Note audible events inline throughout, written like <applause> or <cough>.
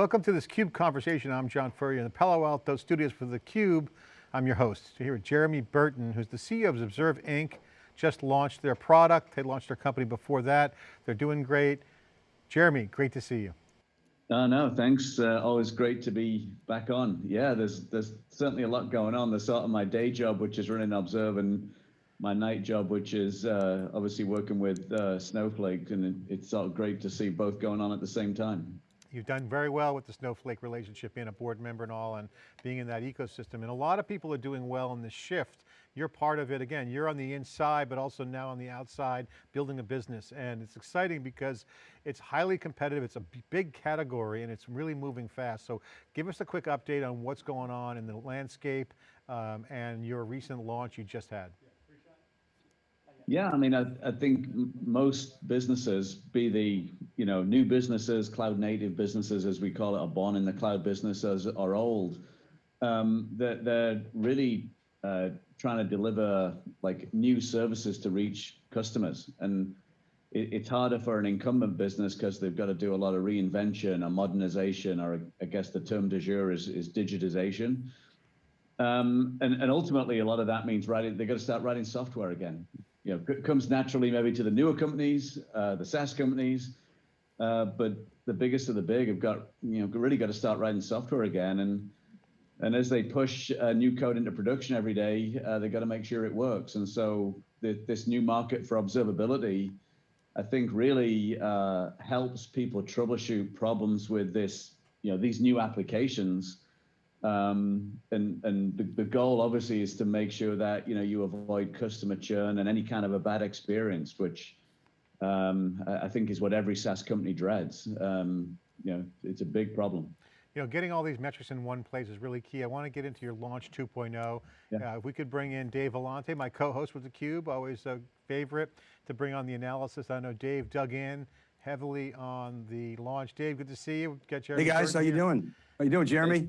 welcome to this CUBE conversation. I'm John Furrier in the Palo Alto studios for theCUBE. I'm your host. Here with Jeremy Burton, who's the CEO of Observe Inc. Just launched their product. They launched their company before that. They're doing great. Jeremy, great to see you. Uh, no, thanks. Uh, always great to be back on. Yeah, there's there's certainly a lot going on. There's sort of my day job, which is running Observe, and my night job, which is uh, obviously working with uh, Snowflake, and it's sort of great to see both going on at the same time. You've done very well with the Snowflake relationship, being a board member and all, and being in that ecosystem. And a lot of people are doing well in this shift. You're part of it. Again, you're on the inside, but also now on the outside, building a business. And it's exciting because it's highly competitive. It's a big category and it's really moving fast. So give us a quick update on what's going on in the landscape um, and your recent launch you just had. Yeah, I mean, I, I think most businesses, be the you know new businesses, cloud native businesses as we call it, are born in the cloud business as are old. Um, they're, they're really uh, trying to deliver like new services to reach customers, and it, it's harder for an incumbent business because they've got to do a lot of reinvention or modernization, or I guess the term de jour is is digitization. Um, and, and ultimately, a lot of that means writing. They've got to start writing software again you know, comes naturally maybe to the newer companies, uh, the SaaS companies, uh, but the biggest of the big have got, you know, really got to start writing software again. And and as they push uh, new code into production every day, uh, they've got to make sure it works. And so the, this new market for observability, I think really uh, helps people troubleshoot problems with this, you know, these new applications um, and and the, the goal obviously is to make sure that you know you avoid customer churn and any kind of a bad experience, which um, I think is what every SaaS company dreads. Um, you know, it's a big problem. You know, getting all these metrics in one place is really key. I want to get into your launch 2.0. Yeah. Uh, if we could bring in Dave Vellante, my co-host with theCUBE, always a favorite to bring on the analysis. I know Dave dug in heavily on the launch. Dave, good to see you. Get Hey guys, how you doing? How you doing, Jeremy?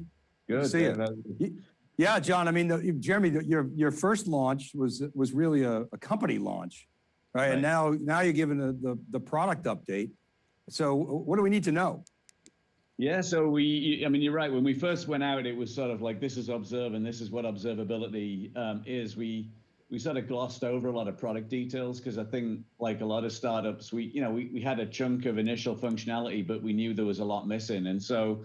Good. See you. Yeah, John. I mean, the, Jeremy, the, your your first launch was was really a, a company launch, right? right? And now now you're giving the, the the product update. So what do we need to know? Yeah, so we, I mean, you're right. When we first went out, it was sort of like, this is observe and this is what observability um, is. We, we sort of glossed over a lot of product details because I think like a lot of startups, we, you know, we, we had a chunk of initial functionality, but we knew there was a lot missing. And so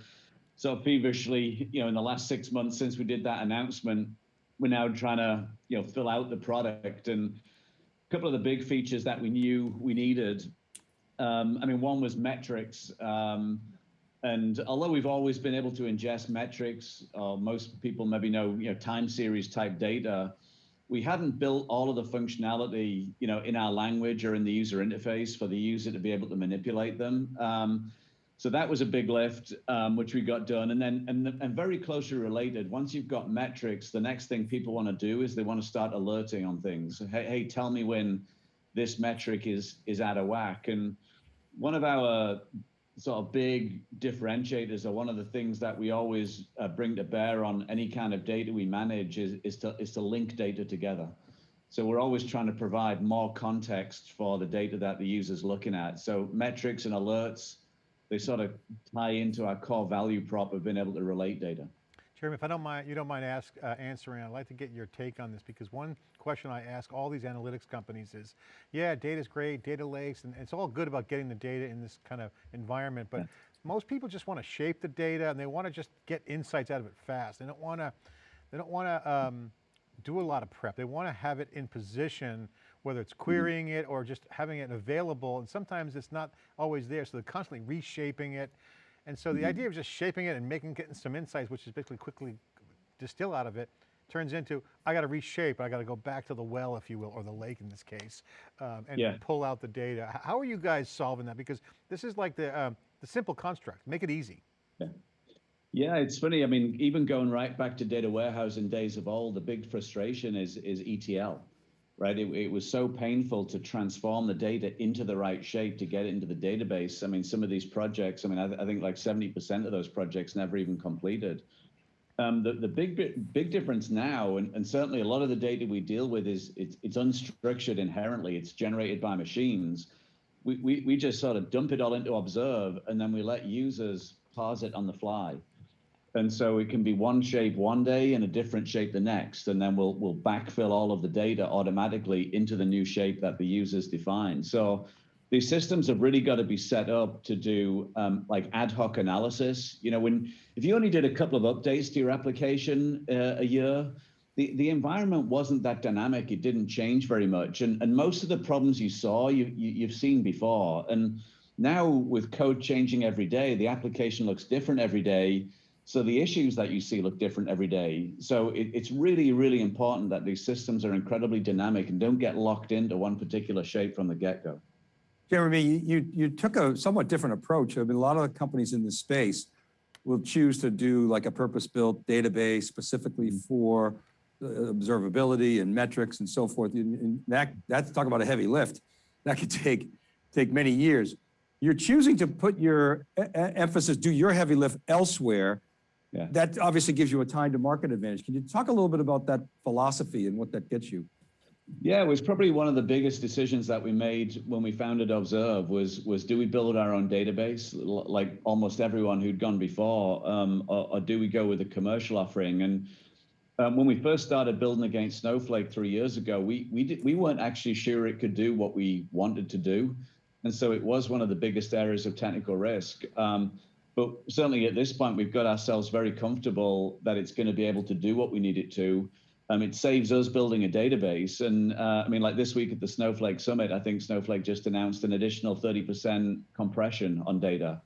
so feverishly, you know, in the last six months since we did that announcement, we're now trying to, you know, fill out the product. And a couple of the big features that we knew we needed. Um, I mean, one was metrics. Um, and although we've always been able to ingest metrics, uh, most people maybe know, you know, time series type data, we hadn't built all of the functionality, you know, in our language or in the user interface for the user to be able to manipulate them. Um, so that was a big lift, um, which we got done. And then, and, and very closely related, once you've got metrics, the next thing people want to do is they want to start alerting on things. Hey, hey, tell me when this metric is is out of whack. And one of our sort of big differentiators, or one of the things that we always uh, bring to bear on any kind of data we manage, is is to is to link data together. So we're always trying to provide more context for the data that the user's looking at. So metrics and alerts they sort of tie into our core value prop of being able to relate data. Jeremy, if I don't mind, you don't mind ask, uh, answering, I'd like to get your take on this because one question I ask all these analytics companies is, yeah, data's great, data lakes, and it's all good about getting the data in this kind of environment, but yeah. most people just want to shape the data and they want to just get insights out of it fast. They don't want to, they don't want to um, do a lot of prep. They want to have it in position whether it's mm-hmm. querying it or just having it available. And sometimes it's not always there. So they're constantly reshaping it. And so the mm-hmm. idea of just shaping it and making, getting some insights, which is basically quickly distill out of it, turns into, I got to reshape, I got to go back to the well, if you will, or the lake in this case, um, and yeah. pull out the data. How are you guys solving that? Because this is like the, um, the simple construct, make it easy. Yeah. Yeah, it's funny. I mean, even going right back to data warehouse in days of old, the big frustration is is ETL right? It, it, was so painful to transform the data into the right shape to get it into the database. I mean, some of these projects, I mean, I, th I think like 70% of those projects never even completed. Um, the, the big big difference now, and, and certainly a lot of the data we deal with is it's, it's unstructured inherently. It's generated by machines. We, we, we just sort of dump it all into Observe, and then we let users parse it on the fly. And so it can be one shape one day and a different shape the next. And then we'll, we'll backfill all of the data automatically into the new shape that the users define. So these systems have really got to be set up to do um, like ad hoc analysis. You know, when if you only did a couple of updates to your application uh, a year, the, the environment wasn't that dynamic. It didn't change very much. And, and most of the problems you saw, you, you, you've seen before. And now with code changing every day, the application looks different every day. So the issues that you see look different every day. So it, it's really, really important that these systems are incredibly dynamic and don't get locked into one particular shape from the get-go. Jeremy, you, you, you took a somewhat different approach. I mean, a lot of the companies in this space will choose to do like a purpose-built database specifically for uh, observability and metrics and so forth. And, that, that's talk about a heavy lift. That could take, take many years. You're choosing to put your emphasis, do your heavy lift elsewhere. Yeah. That obviously gives you a time to market advantage. Can you talk a little bit about that philosophy and what that gets you? Yeah, it was probably one of the biggest decisions that we made when we founded Observe was was do we build our own database like almost everyone who'd gone before, um, or, or do we go with a commercial offering? And um, when we first started building against Snowflake three years ago, we we did, we weren't actually sure it could do what we wanted to do, and so it was one of the biggest areas of technical risk. Um, but certainly at this point, we've got ourselves very comfortable that it's going to be able to do what we need it to. Um, it saves us building a database. And uh, I mean, like this week at the Snowflake Summit, I think Snowflake just announced an additional 30% compression on data.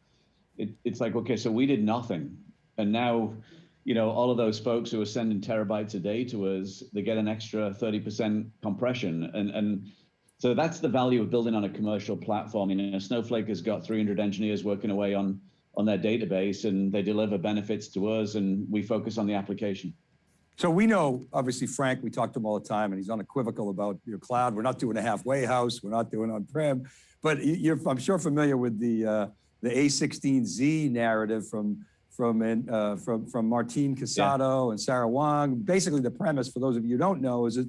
It, it's like, okay, so we did nothing. And now, you know, all of those folks who are sending terabytes a day to us, they get an extra 30% compression. And, and so that's the value of building on a commercial platform. You know, Snowflake has got 300 engineers working away on, on their database and they deliver benefits to us and we focus on the application. So we know, obviously, Frank, we talk to him all the time, and he's unequivocal about your cloud. We're not doing a halfway house. We're not doing on-prem. But you're, I'm sure, familiar with the uh, the A16Z narrative from from uh, from from Martin Casado and Sarah Wang. Basically, the premise, for those of you who don't know, is that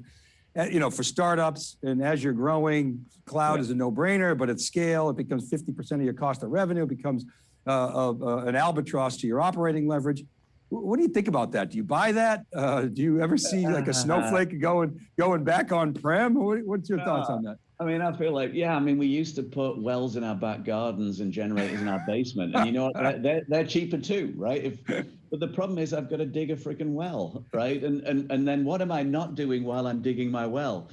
uh, you know for startups and as you're growing, cloud Yeah. is a no-brainer. But at scale, it becomes 50% of your cost of revenue. It becomes uh, uh, uh, an albatross to your operating leverage. What do you think about that? Do you buy that? Uh, do you ever see like a snowflake <laughs> going going back on prem? What, what's your thoughts on that? I mean, I feel like, yeah, I mean, we used to put wells in our back gardens and generators in our basement. And you know what? They're, they're, cheaper too, right? If, but the problem is I've got to dig a freaking well, right? And, and, and then what am I not doing while I'm digging my well?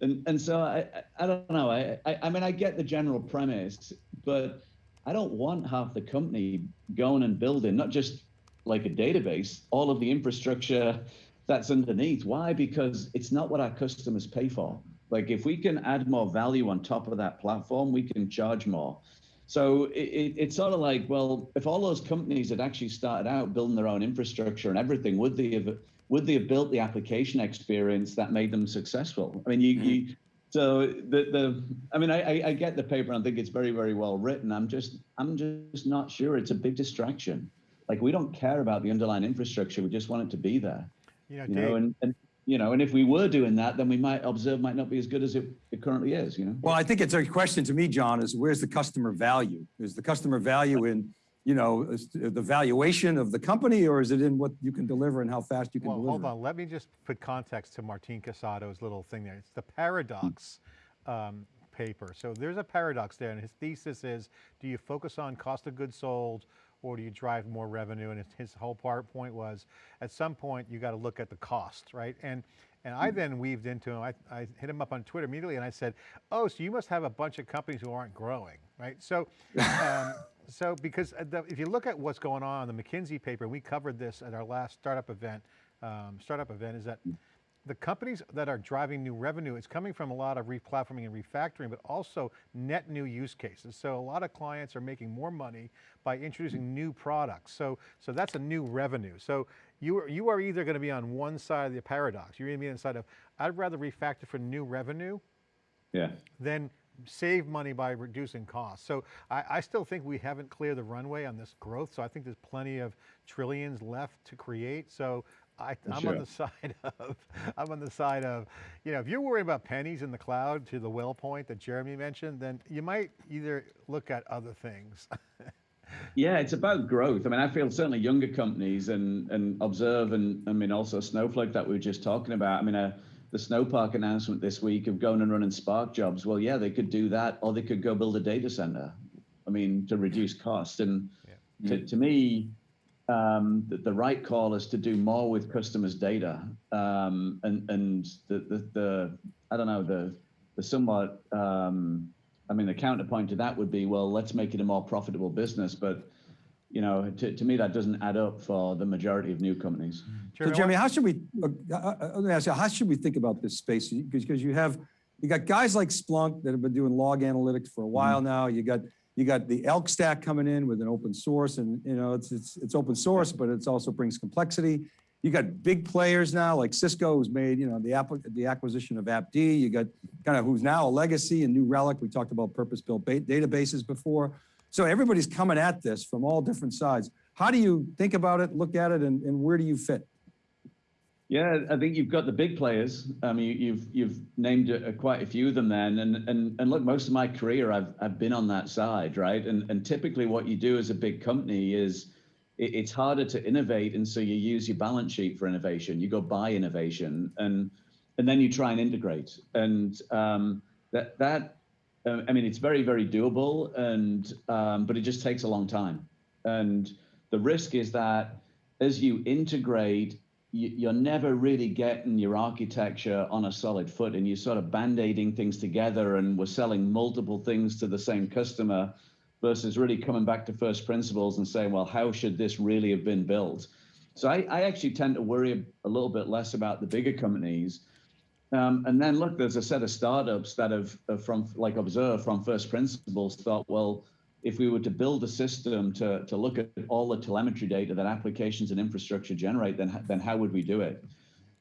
And, and so I, I- I don't know. I, I, I mean, I get the general premise, but I don't want half the company going and building, not just like a database, all of the infrastructure that's underneath. Why? Because it's not what our customers pay for. Like if we can add more value on top of that platform, we can charge more. So it, it, it's sort of like, well, if all those companies had actually started out building their own infrastructure and everything, would they have would they have built the application experience that made them successful? I mean, you, you so the the I mean, I, I I get the paper and I think it's very very well written. I'm just I'm just not sure. It's a big distraction. Like we don't care about the underlying infrastructure. We just want it to be there You know, you Dave, know, and, and you know, and if we were doing that, then we might observe might not be as good as it, it currently is, you know. Well, I think it's a question to me, John, is where's the customer value? Is the customer value in, you know, the valuation of the company or is it in what you can deliver and how fast you can well, deliver? hold on. Let me just put context to Martin Casado's little thing there. It's the paradox um, paper. So there's a paradox there, and his thesis is: Do you focus on cost of goods sold, or do you drive more revenue? And his, his whole part point was, at some point, you got to look at the cost, right? And and I then weaved into him. I, I hit him up on Twitter immediately, and I said, "Oh, so you must have a bunch of companies who aren't growing, right?" So. Um, <laughs> So, because uh, the, if you look at what's going on, in the McKinsey paper, we covered this at our last startup event. Um, startup event is that the companies that are driving new revenue, it's coming from a lot of replatforming and refactoring, but also net new use cases. So a lot of clients are making more money by introducing new products. So, so that's a new revenue. So you are, you are either going to be on one side of the paradox. You're going to be on the side of, I'd rather refactor for new revenue Yeah. then save money by reducing costs. So I, I still think we haven't cleared the runway on this growth. So I think there's plenty of trillions left to create. So I, I'm Sure. on the <laughs> side of, I'm on the side of, you know, if you're worried about pennies in the cloud to the well point that Jeremy mentioned, then you might either look at other things. <laughs> Yeah, it's about growth. I mean, I feel certainly younger companies and and observe and I mean also Snowflake that we were just talking about. I mean, uh, the Snowpark announcement this week of going and running Spark jobs. Well, yeah, they could do that, or they could go build a data center. I mean, to reduce cost. And yeah. to, to me, um, the, the, right call is to do more with customers' data. Um, and and the, the, the I don't know the the somewhat um, I mean, the counterpoint to that would be, well, let's make it a more profitable business. But, you know, to, to me, that doesn't add up for the majority of new companies. Jeremy, so, Jeremy, how should we, uh, uh, uh, let me ask you, how should we think about this space? Because you have, you got guys like Splunk that have been doing log analytics for a mm-hmm. while mm now. You got, you got the Elk stack coming in with an open source and, you know, it's, it's, it's open source, but it also brings complexity. You got big players now, like Cisco, who's made you know the app the acquisition of AppD. You got kind of who's now a legacy and New Relic. We talked about purpose-built databases before. So everybody's coming at this from all different sides. How do you think about it, look at it, and, and where do you fit? Yeah, I think you've got the big players. I mean, you've you've named a, quite a few of them then, and and and look, most of my career I've I've been on that side, right? And and typically what you do as a big company is it, it's harder to innovate, and so you use your balance sheet for innovation. You go buy innovation, and and then you try and integrate, and um, that that uh, I mean, it's very very doable, and um, but it just takes a long time, and the risk is that as you integrate you're never really getting your architecture on a solid foot and you're sort of band-aiding things together and we're selling multiple things to the same customer versus really coming back to first principles and saying, well, how should this really have been built? So I, I actually tend to worry a little bit less about the bigger companies. Um, and then look, there's a set of startups that have, uh, from like Observe from first principles thought, well, if we were to build a system to, to look at all the telemetry data that applications and infrastructure generate, then, then how would we do it?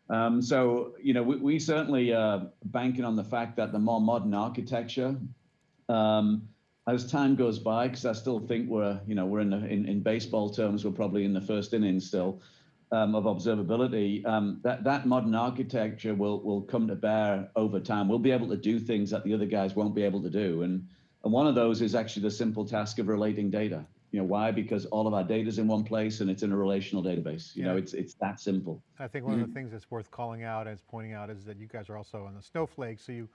Um, so, you know, we, we certainly uh, banking on the fact that the more modern architecture um, as time goes by, because I still think we're, you know, we're in, the, in, in baseball terms, we're probably in the first inning still um, of observability. Um, that that modern architecture will will come to bear over time. We'll be able to do things that the other guys won't be able to do, and and one of those is actually the simple task of relating data. You know why? Because all of our data is in one place and it's in a relational database. You yeah. know, it's it's that simple. I think one mm -hmm. of the things that's worth calling out and pointing out is that you guys are also on the Snowflake, so you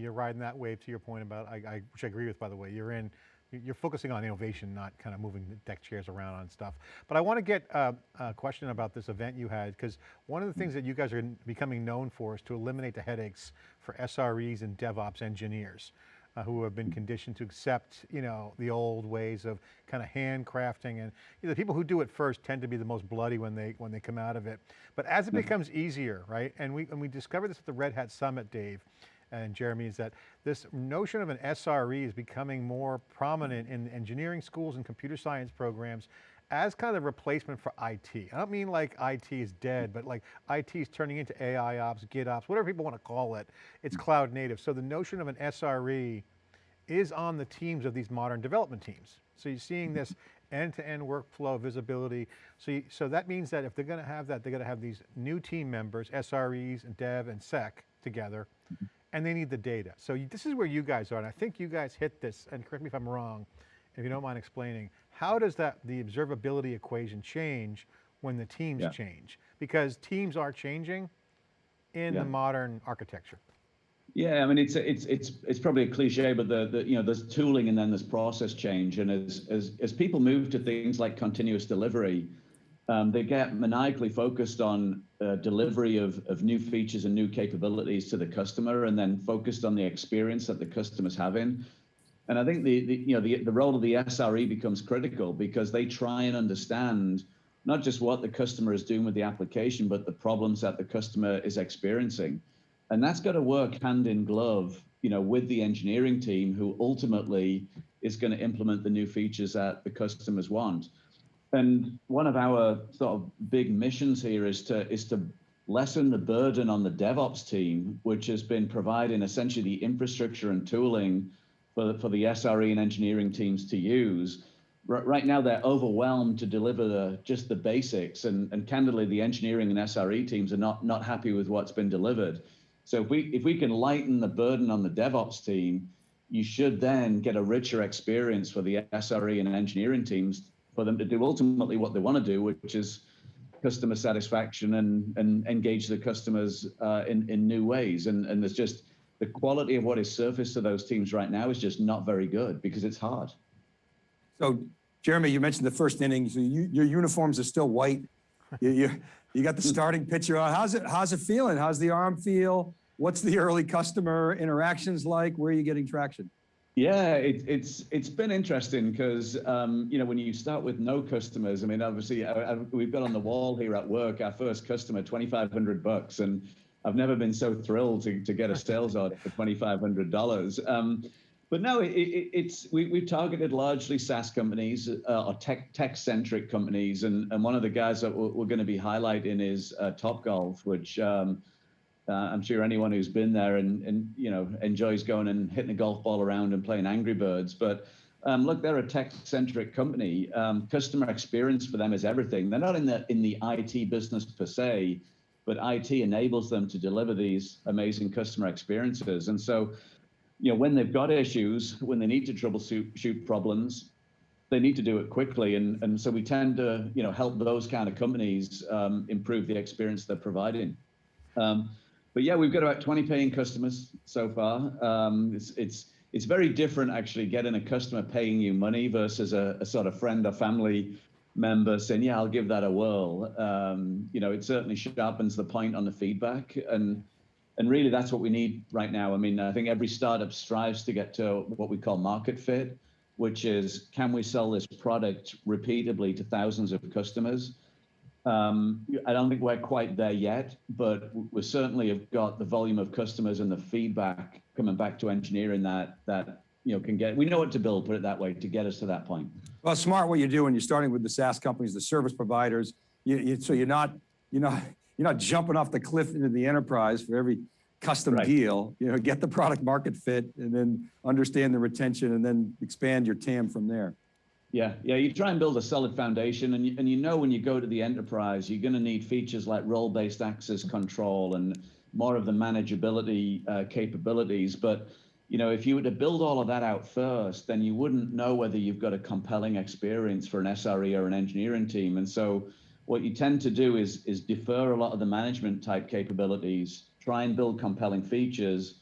you're riding that wave to your point about, I, I, which I agree with, by the way. You're in, you're focusing on innovation, not kind of moving the deck chairs around on stuff. But I want to get uh, a question about this event you had, because one of the things that you guys are becoming known for is to eliminate the headaches for SREs and DevOps engineers. Uh, who have been conditioned to accept, you know, the old ways of kind of handcrafting and you know, the people who do it first tend to be the most bloody when they when they come out of it. But as it mm-hmm. becomes easier, right? And we and we discovered this at the Red Hat Summit, Dave, and Jeremy, is that this notion of an SRE is becoming more prominent in engineering schools and computer science programs as kind of the replacement for IT. I don't mean like IT is dead, but like IT is turning into AI ops, GitOps, whatever people want to call it. It's mm. cloud native. So the notion of an SRE is on the teams of these modern development teams. So you're seeing mm-hmm. this end-to-end -end workflow visibility. So, you, so that means that if they're going to have that, they're going to have these new team members, SREs and dev and sec together, mm-hmm. And they need the data. So you, this is where you guys are, and I think you guys hit this, and correct me if I'm wrong, if you don't mind explaining, how does that the observability equation change when the teams yeah. change? Because teams are changing in yeah. the modern architecture. Yeah, I mean it's it's it's it's probably a cliche, but the, the you know there's tooling and then there's process change, and as as as people move to things like continuous delivery, um, they get maniacally focused on uh, delivery of, of new features and new capabilities to the customer and then focused on the experience that the customer's having. And I think the, the you know the, the role of the SRE becomes critical because they try and understand not just what the customer is doing with the application, but the problems that the customer is experiencing. And that's got to work hand in glove, you know, with the engineering team who ultimately is going to implement the new features that the customers want. And one of our sort of big missions here is to is to lessen the burden on the DevOps team, which has been providing essentially the infrastructure and tooling for, for the SRE and engineering teams to use. right now, they're overwhelmed to deliver the, just the basics, and, and candidly, the engineering and SRE teams are not, not happy with what's been delivered. So if we if we can lighten the burden on the DevOps team, you should then get a richer experience for the SRE and engineering teams for them to do ultimately what they want to do, which is customer satisfaction and, and engage the customers uh, in, in new ways. And, and there's just the quality of what is surfaced to those teams right now is just not very good because it's hard. So Jeremy, you mentioned the first inning, so you, your uniforms are still white. You, you, you got the starting pitcher. How's it, how's it feeling? How's the arm feel? What's the early customer interactions like? Where are you getting traction? Yeah, it, it's it's been interesting because um, you know when you start with no customers, I mean obviously I, I, we've got on the wall here at work our first customer twenty five hundred bucks, and I've never been so thrilled to, to get a sales order for twenty five hundred dollars. Um, but no, it, it, it's we, we've targeted largely SaaS companies uh, or tech tech centric companies, and and one of the guys that we're, we're going to be highlighting is uh, Topgolf, which. Um, uh, I'm sure anyone who's been there and, and you know enjoys going and hitting a golf ball around and playing Angry Birds. But um, look, they're a tech-centric company. Um, customer experience for them is everything. They're not in the in the IT business per se, but IT enables them to deliver these amazing customer experiences. And so, you know, when they've got issues, when they need to troubleshoot problems, they need to do it quickly. And and so we tend to you know help those kind of companies um, improve the experience they're providing. Um, but yeah, we've got about 20 paying customers so far. Um, it's it's it's very different actually getting a customer paying you money versus a, a sort of friend or family member saying, "Yeah, I'll give that a whirl." Um, you know, it certainly sharpens the point on the feedback, and and really that's what we need right now. I mean, I think every startup strives to get to what we call market fit, which is can we sell this product repeatedly to thousands of customers? Um, I don't think we're quite there yet, but we certainly have got the volume of customers and the feedback coming back to engineering that that you know can get. We know what to build, put it that way, to get us to that point. Well, smart what you're doing. You're starting with the SaaS companies, the service providers. You, you, so you're not you're not you're not jumping off the cliff into the enterprise for every custom Right. deal. You know, get the product market fit, and then understand the retention, and then expand your TAM from there. Yeah, yeah. You try and build a solid foundation, and you, and you know when you go to the enterprise, you're going to need features like role-based access control and more of the manageability uh, capabilities. But you know, if you were to build all of that out first, then you wouldn't know whether you've got a compelling experience for an SRE or an engineering team. And so, what you tend to do is is defer a lot of the management type capabilities, try and build compelling features.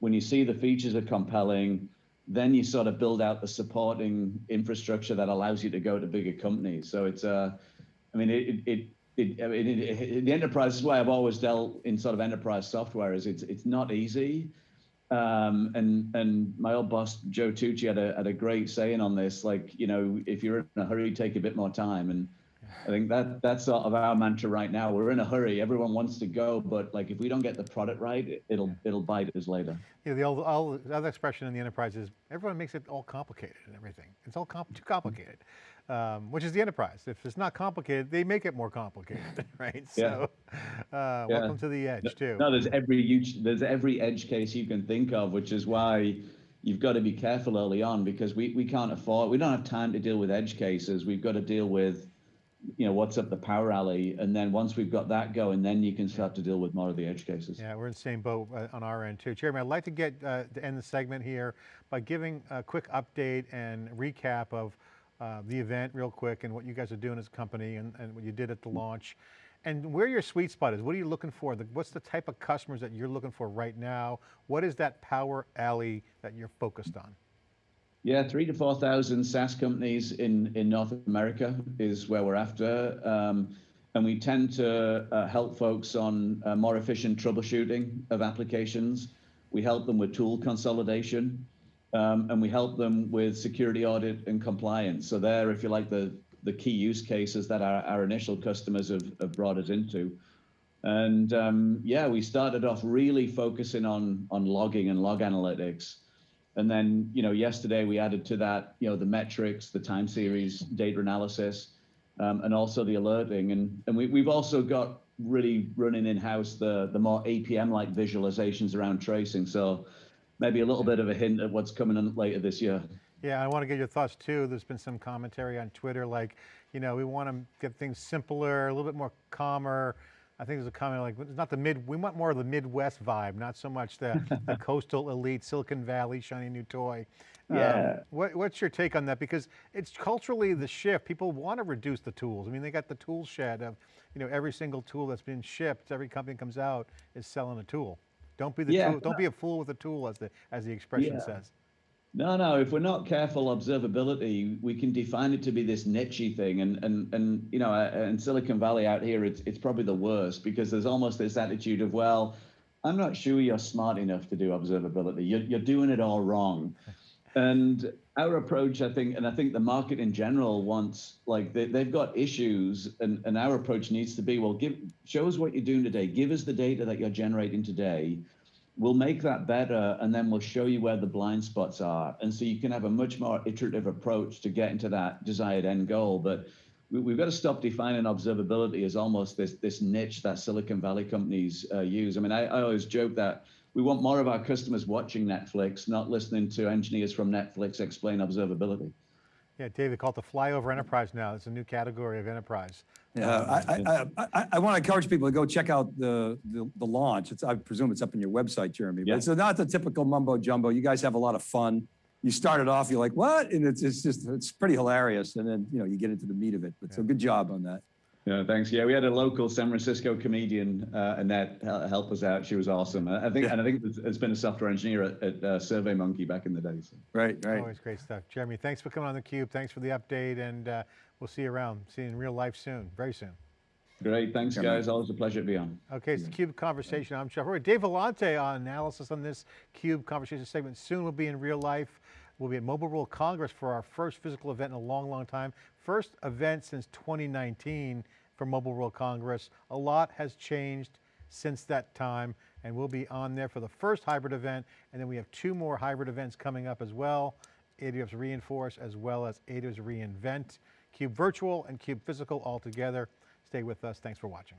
When you see the features are compelling, then you sort of build out the supporting infrastructure that allows you to go to bigger companies. So it's uh, I mean, it it it, I mean, it, the enterprise is why I've always dealt in sort of enterprise software is it's it's not easy. Um, and and my old boss Joe Tucci had a had a great saying on this, like you know, if you're in a hurry, take a bit more time. And I think that that's sort of our mantra right now. We're in a hurry. Everyone wants to go, but like if we don't get the product right, it'll it'll bite us later. Yeah, the old, old, the other expression in the enterprise is everyone makes it all complicated and everything. It's all comp too complicated, um, which is the enterprise. If it's not complicated, they make it more complicated, <laughs> right? So, uh, welcome to the edge too. No, there's every huge, there's every edge case you can think of, which is why you've got to be careful early on because we, we can't afford, we don't have time to deal with edge cases. We've got to deal with, you know, what's up the power alley. And then once we've got that going, then you can start to deal with more of the edge cases. Yeah, we're in the same boat uh, on our end too. Jeremy, I'd like to get uh, to end the segment here by giving a quick update and recap of uh, the event real quick and what you guys are doing as a company and, and what you did at the launch and where your sweet spot is. What are you looking for? The, what's the type of customers that you're looking for right now? What is that power alley that you're focused on? Yeah, three to 4,000 SaaS companies in, in North America is where we're after. Um, and we tend to uh, help folks on uh, more efficient troubleshooting of applications. We help them with tool consolidation. Um, and we help them with security audit and compliance. So there, if you like, the, the key use cases that our, our initial customers have, have brought us into. And um, yeah, we started off really focusing on, on logging and log analytics. And then, you know, yesterday we added to that, you know, the metrics, the time series data analysis, um, and also the alerting. And, and we, we've also got really running in-house the, the more APM-like visualizations around tracing. So maybe a little bit of a hint at what's coming in later this year. Yeah, I want to get your thoughts too. There's been some commentary on Twitter like, you know, we want to get things simpler, a little bit more calmer, I think there's a comment like, it's not the mid, we want more of the Midwest vibe, not so much the, <laughs> the coastal elite, Silicon Valley, shiny new toy. Um, Yeah. what, what's your take on that? Because it's culturally the shift. People want to reduce the tools. I mean, they got the tool shed of, you know, every single tool that's been shipped, every company comes out is selling a tool. Don't be the Yeah. tool, don't be a fool with a tool, as the as the expression Yeah. says. No, no. If we're not careful, observability, we can define it to be this nichey thing, and and and you know, uh, in Silicon Valley out here, it's it's probably the worst because there's almost this attitude of, well, I'm not sure you're smart enough to do observability. You're you're doing it all wrong. And our approach, I think, and I think the market in general wants like they, they've got issues, and, and our approach needs to be, well, give show us what you're doing today. Give us the data that you're generating today we'll make that better and then we'll show you where the blind spots are. And so you can have a much more iterative approach to get into that desired end goal. But we, we've got to stop defining observability as almost this this niche that silicon valley companies uh, use. I mean I, I always joke that we want more of our customers watching netflix not listening to engineers from netflix explain observability Yeah, David, call it the flyover enterprise now. It's a new category of enterprise. Yeah, um, I, I, I, I, I want to encourage people to go check out the, the, the launch. It's, I presume it's up on your website, Jeremy. But Yeah. it's not the typical mumbo jumbo. You guys have a lot of fun. You started off, you're like, what? And it's, it's just, it's pretty hilarious. And then, you know, you get into the meat of it. But so good job on that. Yeah, thanks. Yeah, we had a local San Francisco comedian, uh, Annette, hel- help us out. She was awesome. I I think, and I think it's- it's been a software engineer at, at uh, SurveyMonkey back in the day. So. Right, right. Always great stuff. Jeremy, thanks for coming on theCUBE. Thanks for the update and uh, we'll see you around. See you in real life soon, very soon. Great, thanks, Yeah, man. guys. Always a pleasure to be on. Okay, it's the CUBE Conversation. I'm Jeff. Roy. Dave Vellante on analysis on this CUBE Conversation segment. Soon we'll be in real life. We'll be at Mobile World Congress for our first physical event in a long, long time. First event since 2019 for Mobile World Congress. A lot has changed since that time, and we'll be on there for the first hybrid event, and then we have two more hybrid events coming up as well. AWS re:Inforce as well as AWS re:Invent. CUBE Virtual and CUBE Physical all together. Stay with us. Thanks for watching.